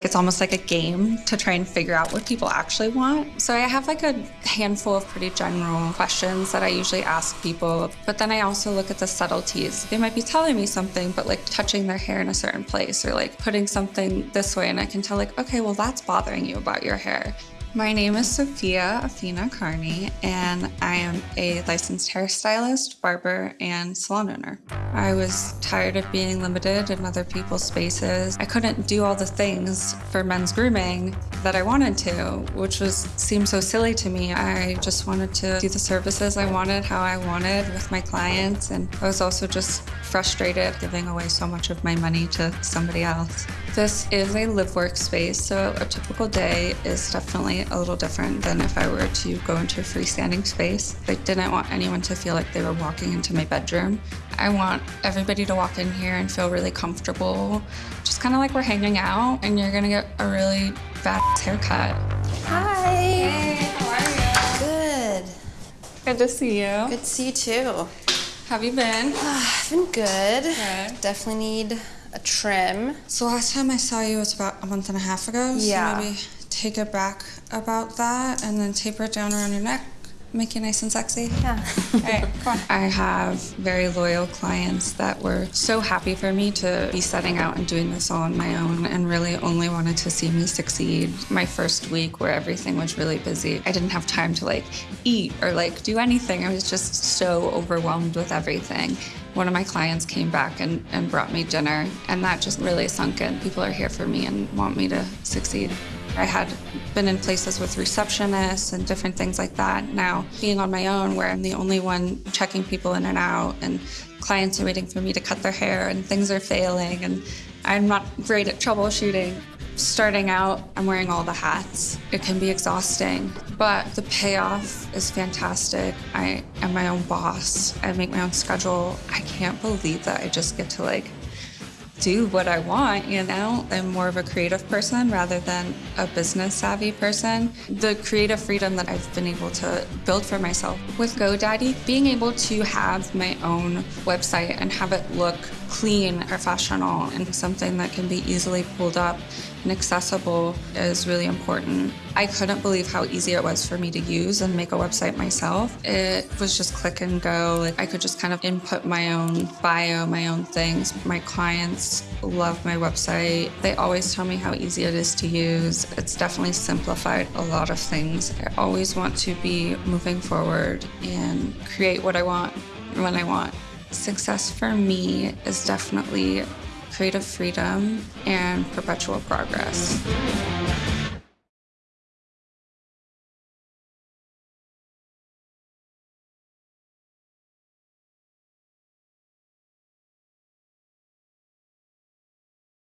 It's almost like a game to try and figure out what people actually want. So I have like a handful of pretty general questions that I usually ask people, but then I also look at the subtleties. They might be telling me something, but like touching their hair in a certain place or like putting something this way, and I can tell, like, okay, well, that's bothering you about your hair. My name is Sophia Athena Carney, and I am a licensed hairstylist, barber, and salon owner. I was tired of being limited in other people's spaces. I couldn't do all the things for men's grooming that I wanted to, which was seemed so silly to me. I just wanted to do the services I wanted, how I wanted with my clients, and I was also just frustrated giving away so much of my money to somebody else. This is a live workspace, so a typical day is definitely a little different than if I were to go into a freestanding space. I didn't want anyone to feel like they were walking into my bedroom. I want everybody to walk in here and feel really comfortable, just kind of like we're hanging out and you're gonna get a really bad haircut. Hi. Hey, how are you? Good. Good to see you. Good to see you too. Have you been? I've been good. Good. Definitely need a trim. So last time I saw you was about a month and a half ago. Yeah. So maybe take it back about that and then taper it down around your neck. Make you nice and sexy. Yeah. All right, come on. I have very loyal clients that were so happy for me to be setting out and doing this all on my own and really only wanted to see me succeed. My first week where everything was really busy, I didn't have time to like eat or like do anything. I was just so overwhelmed with everything. One of my clients came back and, and brought me dinner, and that just really sunk in. People are here for me and want me to succeed. I had been in places with receptionists and different things like that. Now, being on my own, where I'm the only one checking people in and out, and clients are waiting for me to cut their hair, and things are failing, and I'm not great at troubleshooting. Starting out, I'm wearing all the hats. It can be exhausting, but the payoff is fantastic. I am my own boss. I make my own schedule. I can't believe that I just get to like do what I want, you know? I'm more of a creative person rather than a business savvy person. The creative freedom that I've been able to build for myself with GoDaddy, being able to have my own website and have it look clean, professional, and something that can be easily pulled up and accessible is really important. I couldn't believe how easy it was for me to use and make a website myself. It was just click and go. Like I could just kind of input my own bio, my own things. My clients love my website. They always tell me how easy it is to use. It's definitely simplified a lot of things. I always want to be moving forward and create what I want when I want. Success for me is definitely creative freedom and perpetual progress.